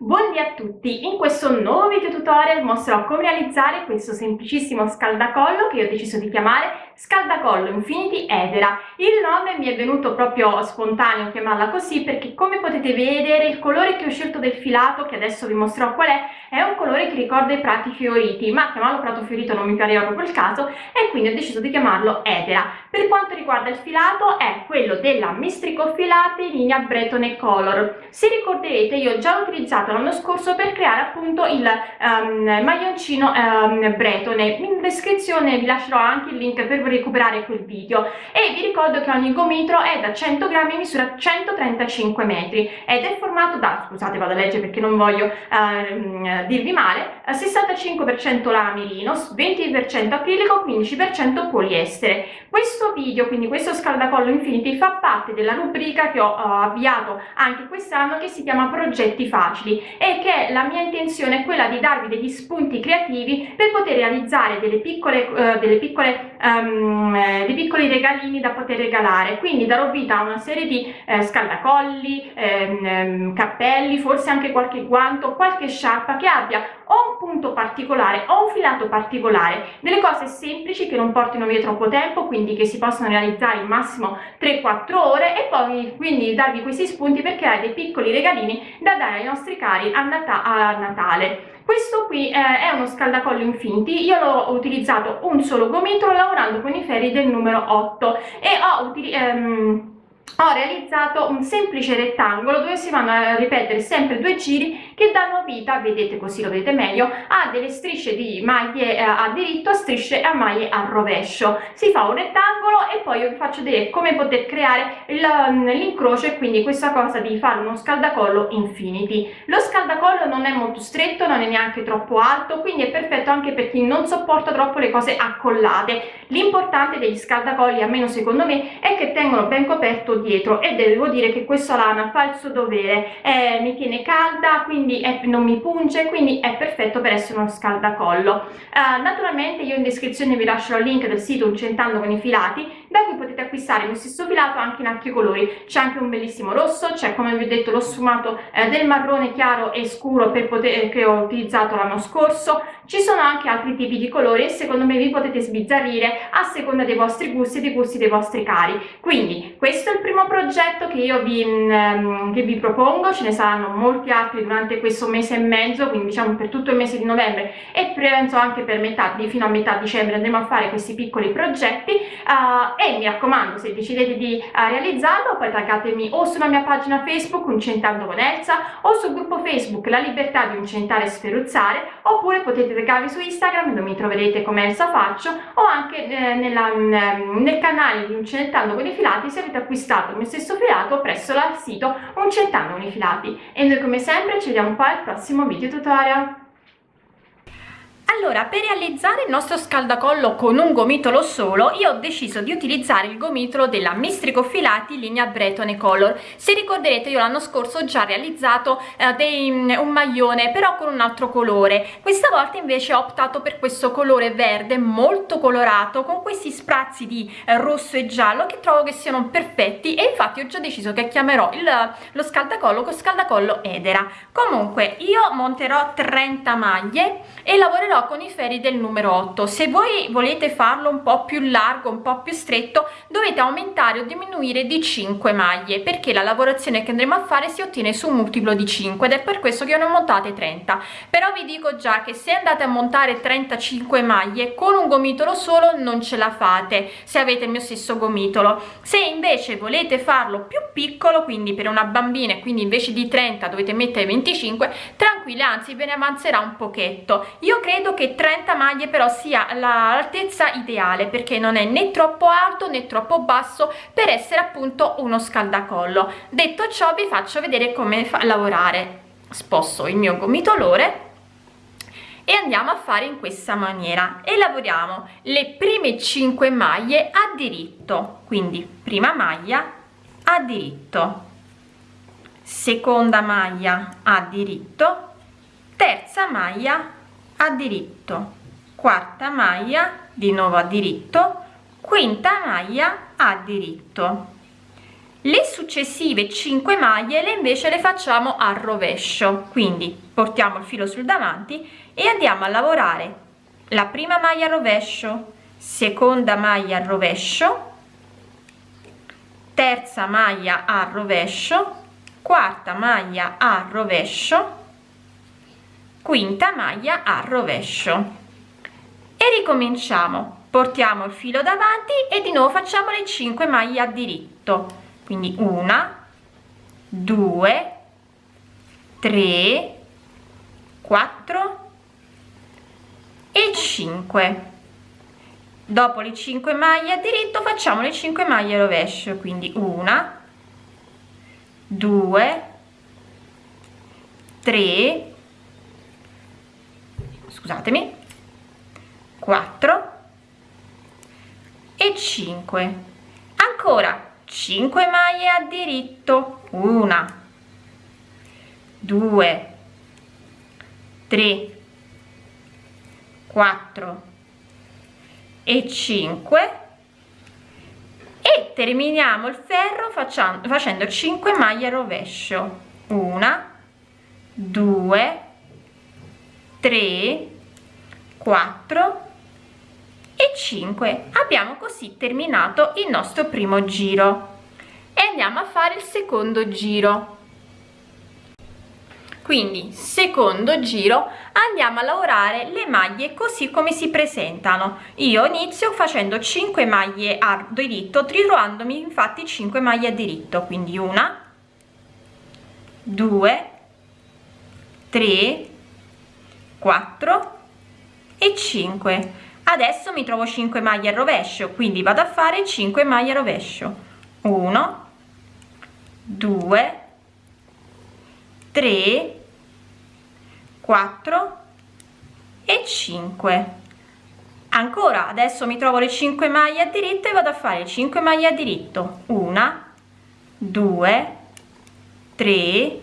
Buondì a tutti! In questo nuovo video tutorial mostrerò come realizzare questo semplicissimo scaldacollo che io ho deciso di chiamare Scaldacollo Infinity Edera. Il nome mi è venuto proprio spontaneo chiamarla così perché come potete vedere il colore che ho scelto del filato, che adesso vi mostrerò qual è, è un colore che ricorda i prati fioriti, ma chiamarlo prato fiorito non mi pareva proprio il caso e quindi ho deciso di chiamarlo Edera. Per quanto riguarda il filato è quello della Mistrico Filati linea Breton Color. Se ricorderete io ho già utilizzato l'anno scorso per creare appunto il um, maglioncino um, Bretone. In descrizione vi lascerò anche il link per recuperare quel video e vi ricordo che ogni gomitolo è da 100 grammi e misura 135 metri ed è formato da, scusate vado a leggere perché non voglio uh, dirvi male, 65% lana merino, 20% acrilico, 15% poliestere. Questo video, quindi questo scaldacollo Infinity, fa parte della rubrica che ho uh, avviato anche quest'anno che si chiama Progetti Facili e che la mia intenzione è quella di darvi degli spunti creativi per poter realizzare delle piccole, uh, delle piccole um, eh, dei piccoli regalini da poter regalare. Quindi darò vita a una serie di eh, scaldacolli ehm, ehm, cappelli forse anche qualche guanto qualche sciarpa che abbia o un punto particolare o un filato particolare. Delle cose semplici che non portino via troppo tempo quindi che si possono realizzare in massimo 3-4 ore e poi quindi darvi questi spunti per creare dei piccoli regalini da dare ai nostri cari a, Nat a Natale questo qui eh, è uno scaldacollo infinti io l'ho utilizzato un solo gomitolo lavorando con i ferri del numero 8 e ho ehm, ho realizzato un semplice rettangolo dove si vanno a ripetere sempre due giri che danno vita, vedete così lo vedete meglio, a delle strisce di maglie eh, a diritto, strisce a maglie a rovescio. Si fa un rettangolo e poi io vi faccio vedere come poter creare mm, l'incrocio e quindi questa cosa di fare uno scaldacollo infinity. Lo scaldacollo non è molto stretto, non è neanche troppo alto, quindi è perfetto anche per chi non sopporta troppo le cose accollate. L'importante degli scaldacolli, almeno secondo me, è che tengono ben coperto dietro e devo dire che questa lana fa il suo dovere eh, mi tiene calda quindi è, non mi punge quindi è perfetto per essere uno scaldacollo. Eh, naturalmente io in descrizione vi lascerò il link del sito Uncentando con i filati da cui potete acquistare lo stesso filato anche in altri colori. C'è anche un bellissimo rosso c'è come vi ho detto lo sfumato eh, del marrone chiaro e scuro poter, che ho utilizzato l'anno scorso. Ci sono anche altri tipi di colori e secondo me vi potete sbizzarrire a seconda dei vostri gusti e dei gusti dei vostri cari. Quindi questo è il primo progetto che io vi, um, che vi propongo. Ce ne saranno molti altri durante questo mese e mezzo quindi diciamo per tutto il mese di novembre e penso anche per metà di fino a metà dicembre andremo a fare questi piccoli progetti. Uh, e mi raccomando se decidete di uh, realizzarlo poi taggatemi o sulla mia pagina facebook uncentando con Elsa o sul gruppo facebook la libertà di uncentare e sferuzzare oppure potete taggarvi su instagram dove mi troverete come Elsa faccio o anche eh, nella, nel canale di uncentando con i filati se avete acquistato il mio stesso filato presso il sito uncentando con i filati. E noi come sempre ci vediamo poi al prossimo video tutorial allora per realizzare il nostro scaldacollo con un gomitolo solo io ho deciso di utilizzare il gomitolo della Mistrico Filati linea Breton Color. Se ricorderete io l'anno scorso ho già realizzato eh, dei, mm, un maglione però con un altro colore. Questa volta invece ho optato per questo colore verde molto colorato con questi sprazzi di eh, rosso e giallo che trovo che siano perfetti. E infatti ho già deciso che chiamerò il, lo scaldacollo con scaldacollo Edera. Comunque io monterò 30 maglie e lavorerò con i ferri del numero 8 se voi volete farlo un po più largo un po più stretto dovete aumentare o diminuire di 5 maglie perché la lavorazione che andremo a fare si ottiene su un multiplo di 5 ed è per questo che io ne ho montate 30 però vi dico già che se andate a montare 35 maglie con un gomitolo solo non ce la fate se avete il mio stesso gomitolo. Se invece volete farlo più piccolo quindi per una bambina e quindi invece di 30 dovete mettere 25 tranquille anzi ve ne avanzerà un pochetto. Io credo credo che 30 maglie però sia l'altezza ideale perché non è né troppo alto né troppo basso per essere appunto uno scaldacollo. Detto ciò vi faccio vedere come fa lavorare. Sposto il mio gomitolore e andiamo a fare in questa maniera. E lavoriamo le prime 5 maglie a diritto. Quindi prima maglia a diritto. Seconda maglia a diritto. Terza maglia a diritto. Quarta maglia di nuovo a diritto. Quinta maglia a diritto. Le successive 5 maglie le invece le facciamo a rovescio. Quindi portiamo il filo sul davanti e andiamo a lavorare. La prima maglia a rovescio seconda maglia a rovescio terza maglia a rovescio quarta maglia a rovescio quinta maglia a rovescio. E ricominciamo. Portiamo il filo davanti e di nuovo facciamo le 5 maglie a diritto. Quindi una due tre quattro e 5 dopo le 5 maglie a diritto facciamo le 5 maglie a rovescio. Quindi una due tre scusatemi 4 e 5 ancora 5 maglie a diritto una 2 3 4 e 5 e terminiamo il ferro facendo 5 maglie a rovescio una 2 3 4 e 5 abbiamo così terminato il nostro primo giro. E andiamo a fare il secondo giro. Quindi secondo giro andiamo a lavorare le maglie così come si presentano. Io inizio facendo 5 maglie a diritto ritrovandomi infatti 5 maglie a diritto. Quindi una 2 3 4 e 5 adesso mi trovo 5 maglie al rovescio quindi vado a fare 5 maglie al rovescio. 1 2 3 4 e 5 ancora adesso mi trovo le 5 maglie a diritto e vado a fare 5 maglie a diritto. 1 2 3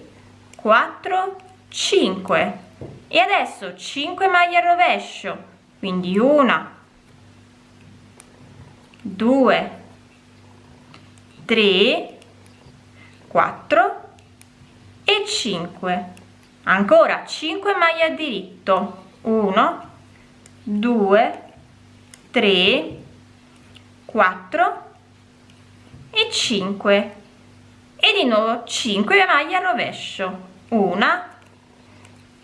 4 5 e adesso 5 maglie al rovescio quindi una due tre quattro e 5 ancora 5 maglie a diritto 1 2 3 4 e 5 e di nuovo 5 maglie a rovescio 1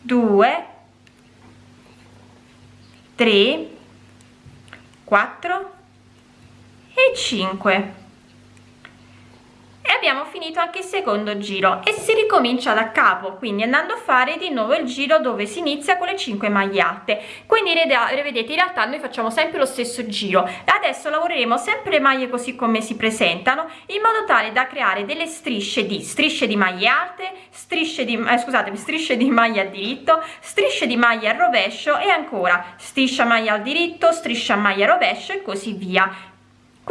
2 3 4 e 5 e abbiamo finito anche il secondo giro e si ricomincia da capo quindi andando a fare di nuovo il giro dove si inizia con le 5 maglie alte quindi vedete in realtà noi facciamo sempre lo stesso giro. Adesso lavoreremo sempre le maglie così come si presentano in modo tale da creare delle strisce di strisce di maglie alte strisce di eh, scusate strisce di maglia a diritto strisce di maglia a rovescio e ancora striscia maglia al diritto striscia maglia rovescio e così via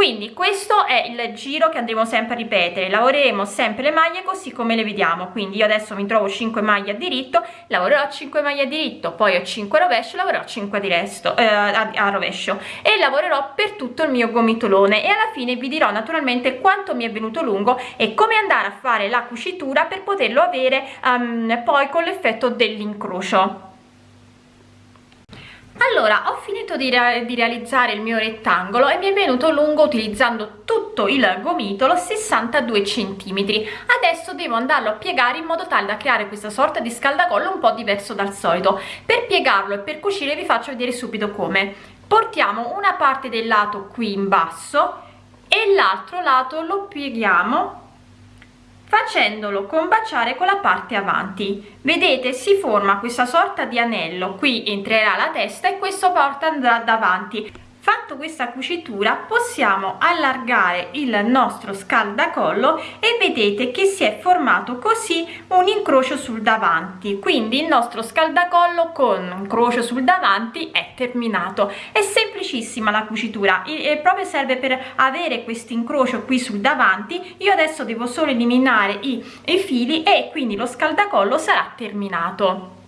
quindi questo è il giro che andremo sempre a ripetere. Lavoreremo sempre le maglie così come le vediamo. Quindi io adesso mi trovo 5 maglie a diritto lavorerò 5 maglie a diritto poi ho 5 rovescio lavorerò 5 di resto eh, a, a rovescio. E lavorerò per tutto il mio gomitolone. E alla fine vi dirò naturalmente quanto mi è venuto lungo e come andare a fare la cucitura per poterlo avere um, poi con l'effetto dell'incrocio allora ho finito di, re di, realizzare il mio rettangolo e mi è venuto lungo utilizzando tutto il gomitolo 62 centimetri. Adesso devo andarlo a piegare in modo tale da creare questa sorta di scaldacollo un po' diverso dal solito. Per piegarlo e per cucire vi faccio vedere subito come. Portiamo una parte del lato qui in basso e l'altro lato lo pieghiamo facendolo combaciare con la parte avanti. Vedete si forma questa sorta di anello. Qui entrerà la testa e questo porta andrà davanti fatto questa cucitura possiamo allargare il nostro scaldacollo e vedete che si è formato così un incrocio sul davanti. Quindi il nostro scaldacollo con un croce sul davanti è terminato. È semplicissima la cucitura e proprio serve per avere questo incrocio qui sul davanti. Io adesso devo solo eliminare i, i fili e quindi lo scaldacollo sarà terminato